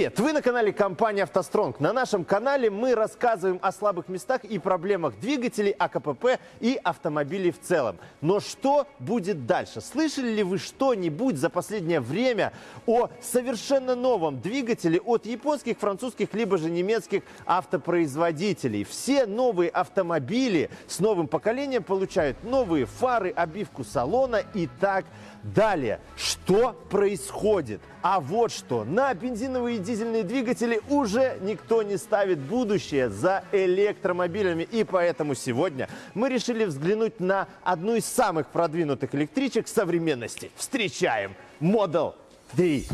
Привет! Вы на канале компании «АвтоСтронг». На нашем канале мы рассказываем о слабых местах и проблемах двигателей, АКПП и автомобилей в целом. Но что будет дальше? Слышали ли вы что-нибудь за последнее время о совершенно новом двигателе от японских, французских, либо же немецких автопроизводителей? Все новые автомобили с новым поколением получают новые фары, обивку салона и так далее. Что происходит? А вот что. На бензиновые и дизельные двигатели уже никто не ставит будущее за электромобилями. И поэтому сегодня мы решили взглянуть на одну из самых продвинутых электричек современности. Встречаем Model 3.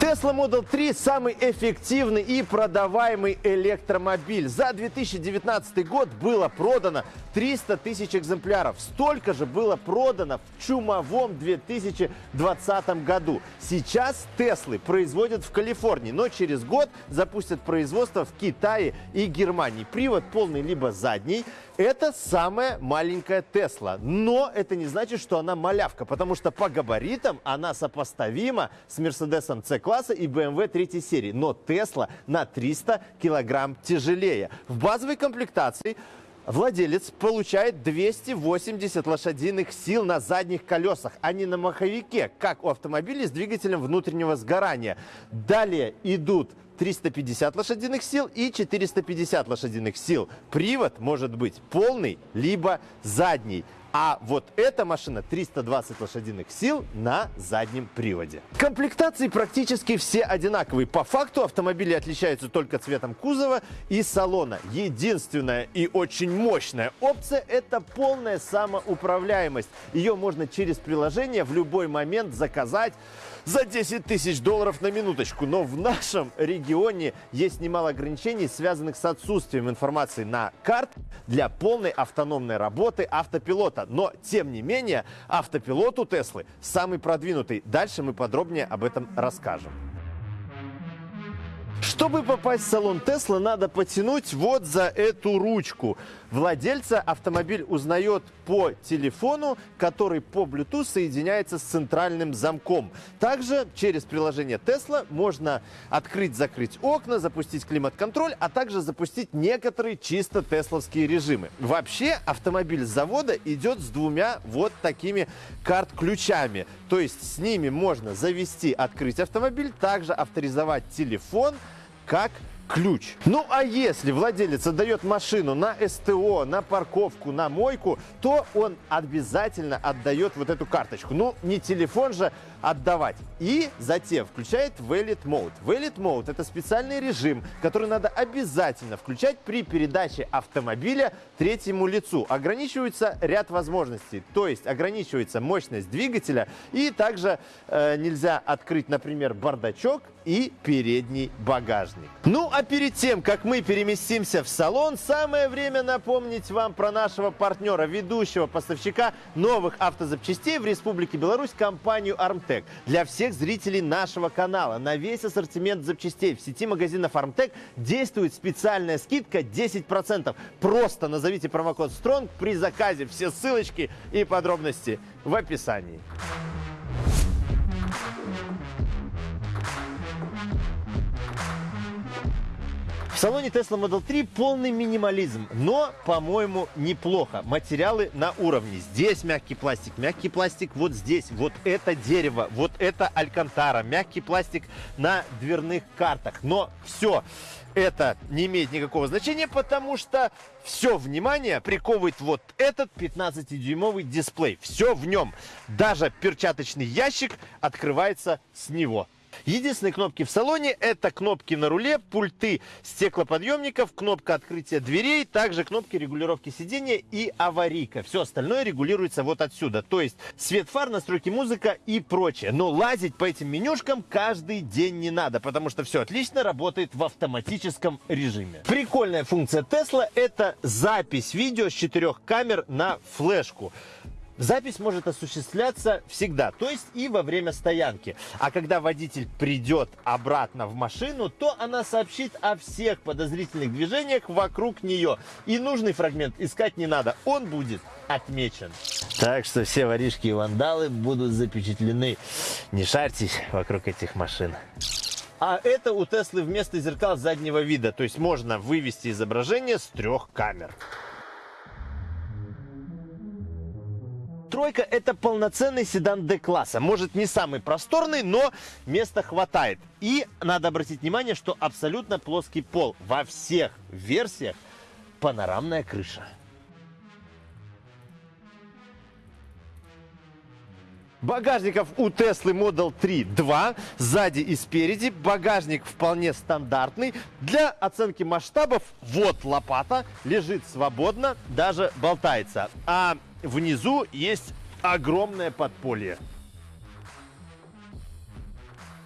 Tesla Model 3 самый эффективный и продаваемый электромобиль. За 2019 год было продано 300 тысяч экземпляров. Столько же было продано в чумовом 2020 году. Сейчас Теслы производят в Калифорнии, но через год запустят производство в Китае и Германии. Привод полный либо задний. Это самая маленькая Тесла. Но это не значит, что она малявка, потому что по габаритам она сопоставима с Мерседесом C-класса и BMW 3 серии. Но Тесла на 300 килограмм тяжелее. В базовой комплектации Владелец получает 280 лошадиных сил на задних колесах, а не на маховике, как у автомобилей с двигателем внутреннего сгорания. Далее идут 350 лошадиных сил и 450 лошадиных сил. Привод может быть полный, либо задний. А вот эта машина 320 лошадиных сил на заднем приводе. Комплектации практически все одинаковые. По факту автомобили отличаются только цветом кузова и салона. Единственная и очень мощная опция – это полная самоуправляемость. Ее можно через приложение в любой момент заказать за 10 тысяч долларов на минуточку. Но в нашем регионе есть немало ограничений, связанных с отсутствием информации на карт для полной автономной работы автопилота. Но, тем не менее, автопилот у Теслы самый продвинутый. Дальше мы подробнее об этом расскажем. Чтобы попасть в салон Тесла, надо потянуть вот за эту ручку. Владельца автомобиль узнает по телефону, который по Bluetooth соединяется с центральным замком. Также через приложение Tesla можно открыть-закрыть окна, запустить климат-контроль, а также запустить некоторые чисто тесловские режимы. Вообще автомобиль с завода идет с двумя вот такими карт-ключами. То есть с ними можно завести, открыть автомобиль, также авторизовать телефон, как ключ. Ну а если владелец отдает машину на СТО, на парковку, на мойку, то он обязательно отдает вот эту карточку. Ну не телефон же отдавать. И затем включает Valid Mode. Valid Mode это специальный режим, который надо обязательно включать при передаче автомобиля третьему лицу. Ограничивается ряд возможностей, то есть ограничивается мощность двигателя и также э, нельзя открыть, например, бардачок и передний багажник. Ну а перед тем, как мы переместимся в салон, самое время напомнить вам про нашего партнера, ведущего поставщика новых автозапчастей в Республике Беларусь, компанию Armtec. Для всех зрителей нашего канала на весь ассортимент запчастей в сети магазинов Armtec действует специальная скидка 10%. Просто назовите промокод STRONG при заказе. Все ссылочки и подробности в описании. Салоне Tesla Model 3 полный минимализм, но, по-моему, неплохо. Материалы на уровне. Здесь мягкий пластик, мягкий пластик вот здесь, вот это дерево, вот это алькантара, мягкий пластик на дверных картах. Но все это не имеет никакого значения, потому что все внимание приковывает вот этот 15-дюймовый дисплей. Все в нем. Даже перчаточный ящик открывается с него. Единственные кнопки в салоне это кнопки на руле, пульты стеклоподъемников, кнопка открытия дверей, также кнопки регулировки сидения и аварийка. Все остальное регулируется вот отсюда. То есть свет фар, настройки музыка и прочее. Но лазить по этим менюшкам каждый день не надо, потому что все отлично работает в автоматическом режиме. Прикольная функция Tesla это запись видео с четырех камер на флешку. Запись может осуществляться всегда, то есть и во время стоянки. А когда водитель придет обратно в машину, то она сообщит о всех подозрительных движениях вокруг нее. И нужный фрагмент искать не надо, он будет отмечен. Так что все воришки и вандалы будут запечатлены. Не шарьтесь вокруг этих машин. А это у Теслы вместо зеркал заднего вида, то есть можно вывести изображение с трех камер. Тройка это полноценный седан D-класса. Может не самый просторный, но места хватает. И надо обратить внимание, что абсолютно плоский пол. Во всех версиях панорамная крыша. Багажников у Теслы Model 3 2, сзади и спереди. Багажник вполне стандартный. Для оценки масштабов вот лопата, лежит свободно, даже болтается. А внизу есть огромное подполье.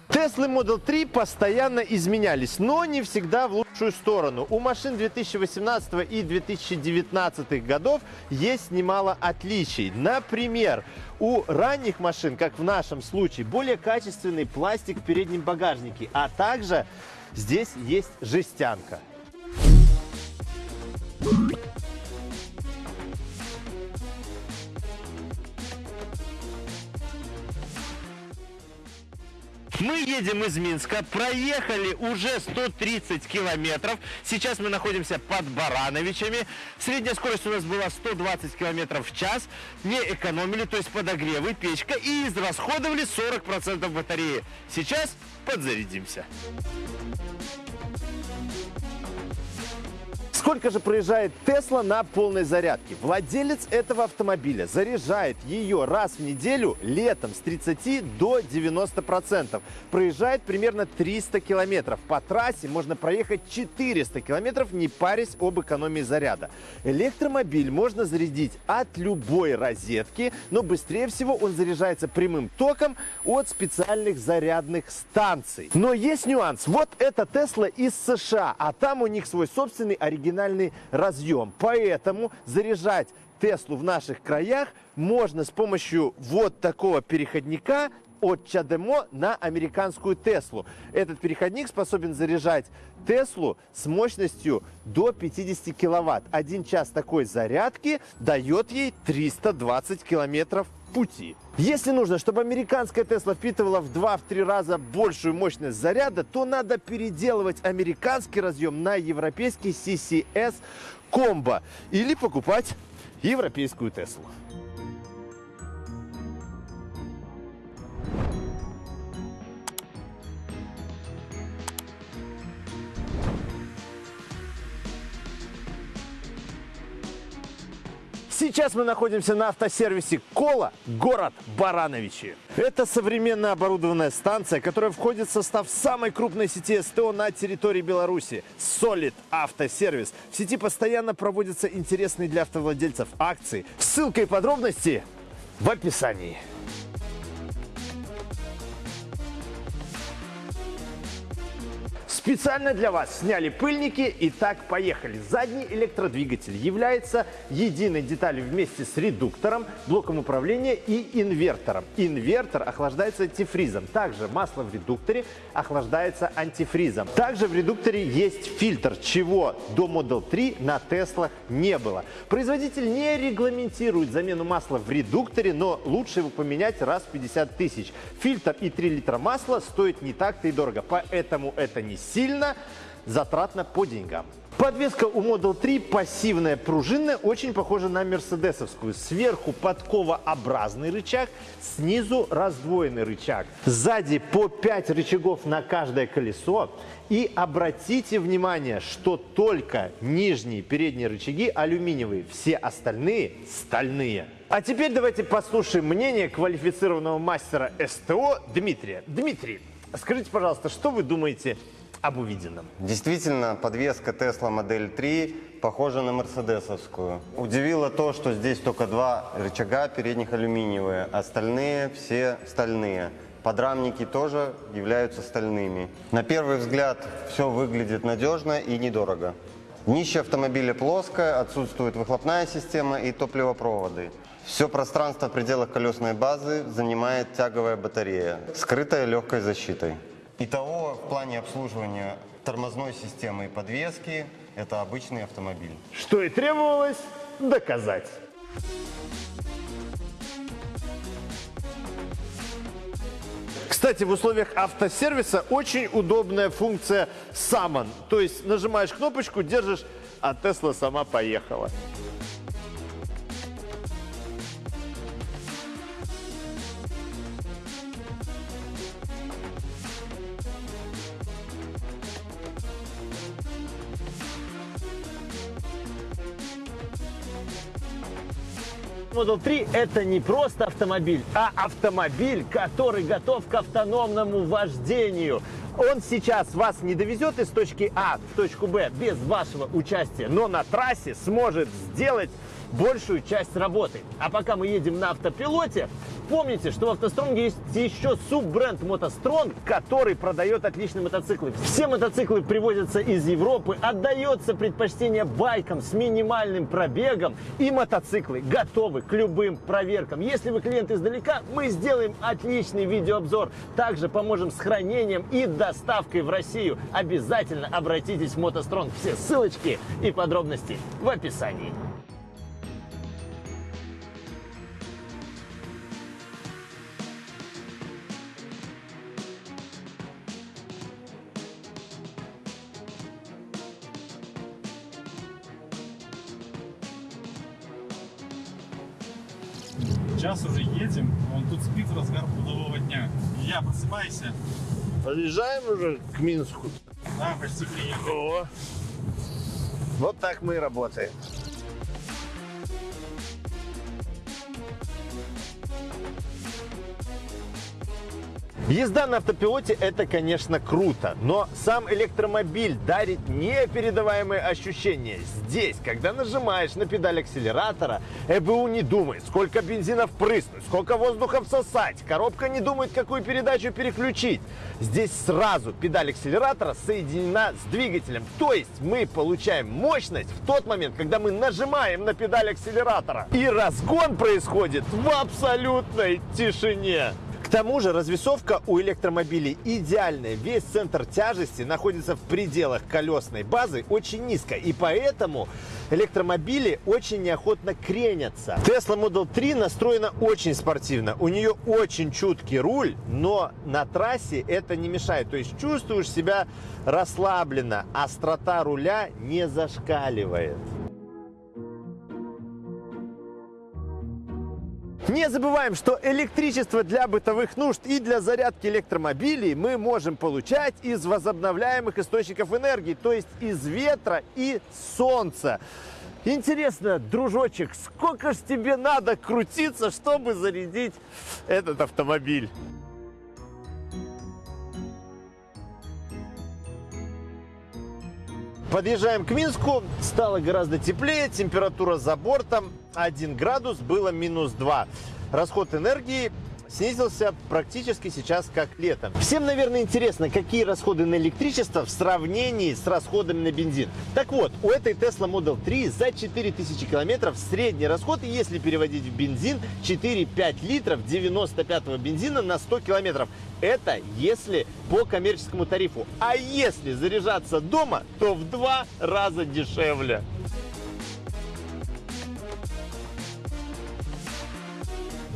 Теслы Model 3 постоянно изменялись, но не всегда в лучшую сторону. У машин 2018 и 2019 годов есть немало отличий. Например, у ранних машин, как в нашем случае, более качественный пластик в переднем багажнике, а также здесь есть жестянка. Мы едем из Минска, проехали уже 130 километров. Сейчас мы находимся под Барановичами. Средняя скорость у нас была 120 километров в час. Не экономили, то есть подогревы, печка. И израсходовали 40% батареи. Сейчас подзарядимся. Сколько же проезжает Тесла на полной зарядке? Владелец этого автомобиля заряжает ее раз в неделю летом с 30 до 90%. Проезжает примерно 300 километров. По трассе можно проехать 400 километров, не парясь об экономии заряда. Электромобиль можно зарядить от любой розетки, но быстрее всего он заряжается прямым током от специальных зарядных станций. Но есть нюанс. Вот это Тесла из США, а там у них свой собственный оригинальный оригинальный разъем. Поэтому заряжать Теслу в наших краях можно с помощью вот такого переходника от Чадемо на американскую Теслу. Этот переходник способен заряжать Теслу с мощностью до 50 киловатт. Один час такой зарядки дает ей 320 километров пути. Если нужно, чтобы американская Тесла впитывала в 2-3 раза большую мощность заряда, то надо переделывать американский разъем на европейский CCS комбо или покупать европейскую Теслу. Сейчас мы находимся на автосервисе Кола, город Барановичи. Это современная оборудованная станция, которая входит в состав самой крупной сети СТО на территории Беларуси – Solid Автосервис. В сети постоянно проводятся интересные для автовладельцев акции. Ссылка и подробности в описании. Специально для вас сняли пыльники. Итак, поехали. Задний электродвигатель является единой деталью вместе с редуктором, блоком управления и инвертором. Инвертор охлаждается антифризом. Также масло в редукторе охлаждается антифризом. Также в редукторе есть фильтр, чего до Model 3 на Теслах не было. Производитель не регламентирует замену масла в редукторе, но лучше его поменять раз в 50 тысяч. Фильтр и 3 литра масла стоят не так-то и дорого, поэтому это не сильно затратно по деньгам. Подвеска у Model 3 пассивная, пружинная, очень похожа на мерседесовскую. Сверху подковообразный рычаг, снизу раздвоенный рычаг. Сзади по 5 рычагов на каждое колесо. И обратите внимание, что только нижние передние рычаги алюминиевые, все остальные стальные. А теперь давайте послушаем мнение квалифицированного мастера СТО Дмитрия. Дмитрий, скажите, пожалуйста, что вы думаете об увиденном. Действительно, подвеска Tesla Модель 3 похожа на мерседесовскую. Удивило то, что здесь только два рычага передних алюминиевые, остальные все стальные. Подрамники тоже являются стальными. На первый взгляд все выглядит надежно и недорого. Днище автомобиля плоское, отсутствует выхлопная система и топливопроводы. Все пространство в пределах колесной базы занимает тяговая батарея, скрытая легкой защитой. Итого в плане обслуживания тормозной системы и подвески это обычный автомобиль. Что и требовалось доказать. Кстати, в условиях автосервиса очень удобная функция Summon. То есть нажимаешь кнопочку, держишь, а Тесла сама поехала. Model 3 это не просто автомобиль, а автомобиль, который готов к автономному вождению. Он сейчас вас не довезет из точки А в точку Б без вашего участия, но на трассе сможет сделать большую часть работы. А пока мы едем на автопилоте, помните, что в автостронге есть еще суббренд мотостронг, который продает отличные мотоциклы. Все мотоциклы привозятся из Европы, отдается предпочтение байкам с минимальным пробегом и мотоциклы готовы к любым проверкам. Если вы клиент издалека, мы сделаем отличный видеообзор. Также поможем с хранением и доставкой в Россию. Обязательно обратитесь в мотостронг. Все ссылочки и подробности в описании. Сейчас уже едем, он тут спит в разгар трудового дня. Я просыпайся. Подъезжаем уже к Минску. Да, почти приехал. О, вот так мы и работаем. Езда на автопилоте это, конечно, круто, но сам электромобиль дарит непередаваемые ощущения. Здесь, когда нажимаешь на педаль акселератора, ЭБУ не думает, сколько бензина впрыснуть, сколько воздуха всосать, коробка не думает, какую передачу переключить. Здесь сразу педаль акселератора соединена с двигателем, то есть мы получаем мощность в тот момент, когда мы нажимаем на педаль акселератора. И разгон происходит в абсолютной тишине. Тому же развесовка у электромобилей идеальная. Весь центр тяжести находится в пределах колесной базы очень низко. И поэтому электромобили очень неохотно кренятся. Tesla Model 3 настроена очень спортивно. У нее очень чуткий руль, но на трассе это не мешает. То есть чувствуешь себя расслабленно. Острота руля не зашкаливает. Не забываем, что электричество для бытовых нужд и для зарядки электромобилей мы можем получать из возобновляемых источников энергии, то есть из ветра и солнца. Интересно, дружочек, сколько ж тебе надо крутиться, чтобы зарядить этот автомобиль? Подъезжаем к Минску, стало гораздо теплее, температура за бортом 1 градус, было минус 2. Расход энергии снизился практически сейчас как летом. Всем, наверное, интересно, какие расходы на электричество в сравнении с расходами на бензин. Так вот, у этой Tesla Model 3 за 4000 километров средний расход, если переводить в бензин, 4-5 литров 95 бензина на 100 километров. Это если по коммерческому тарифу. А если заряжаться дома, то в два раза дешевле.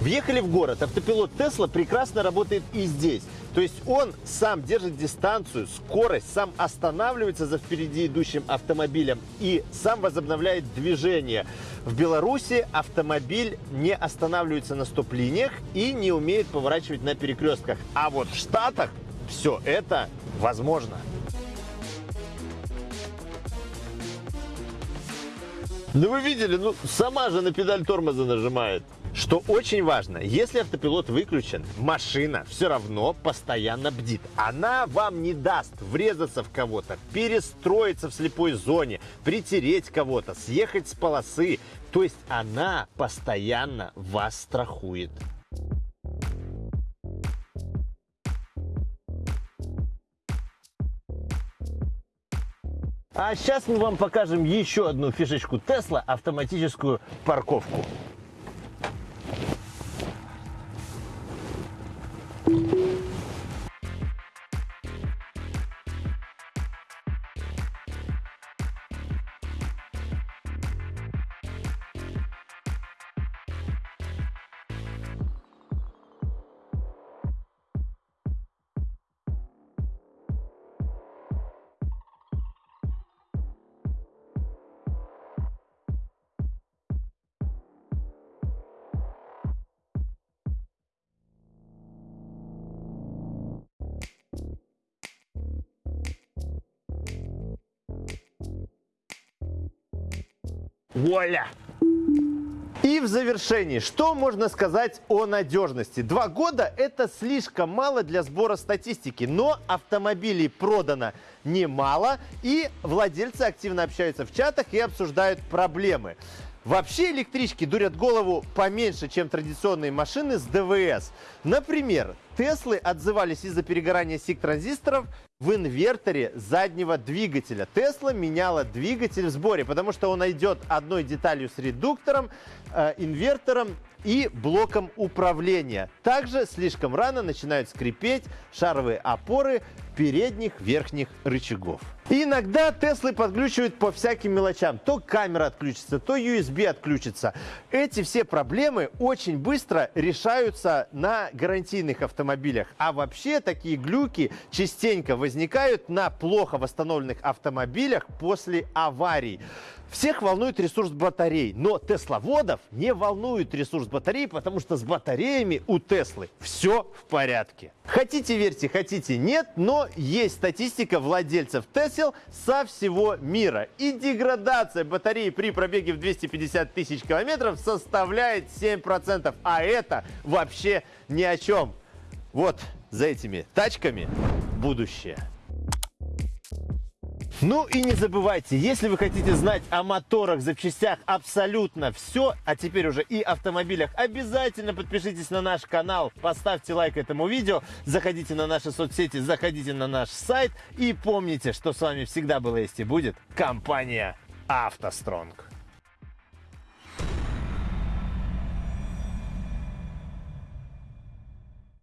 Въехали в город. Автопилот Тесла прекрасно работает и здесь. То есть он сам держит дистанцию, скорость, сам останавливается за впереди идущим автомобилем и сам возобновляет движение. В Беларуси автомобиль не останавливается на стоп-линиях и не умеет поворачивать на перекрестках. А вот в Штатах все это возможно. Ну вы видели, ну сама же на педаль тормоза нажимает. Что очень важно, если автопилот выключен, машина все равно постоянно бдит. Она вам не даст врезаться в кого-то, перестроиться в слепой зоне, притереть кого-то, съехать с полосы. То есть она постоянно вас страхует. А сейчас мы вам покажем еще одну фишечку Tesla – автоматическую парковку. Вуаля! И в завершении, что можно сказать о надежности? Два года – это слишком мало для сбора статистики, но автомобилей продано немало, и владельцы активно общаются в чатах и обсуждают проблемы. Вообще электрички дурят голову поменьше, чем традиционные машины с ДВС. Например, Теслы отзывались из-за перегорания сик-транзисторов в инверторе заднего двигателя. Тесла меняла двигатель в сборе, потому что он идет одной деталью с редуктором, э, инвертором и блоком управления. Также слишком рано начинают скрипеть шаровые опоры передних верхних рычагов. Иногда Теслы подключивают по всяким мелочам. То камера отключится, то USB отключится. Эти все проблемы очень быстро решаются на гарантийных автомобилях. А вообще такие глюки частенько возникают на плохо восстановленных автомобилях после аварий. Всех волнует ресурс батарей, но тесловодов не волнует ресурс батарей, потому что с батареями у Теслы все в порядке. Хотите верьте, хотите нет, но есть статистика владельцев Тесел со всего мира. И деградация батареи при пробеге в 250 тысяч километров составляет 7%. А это вообще ни о чем. Вот за этими тачками будущее. Ну и не забывайте, если вы хотите знать о моторах, запчастях абсолютно все, а теперь уже и автомобилях, обязательно подпишитесь на наш канал, поставьте лайк этому видео, заходите на наши соцсети, заходите на наш сайт и помните, что с вами всегда была есть и будет компания «АвтоСтронг».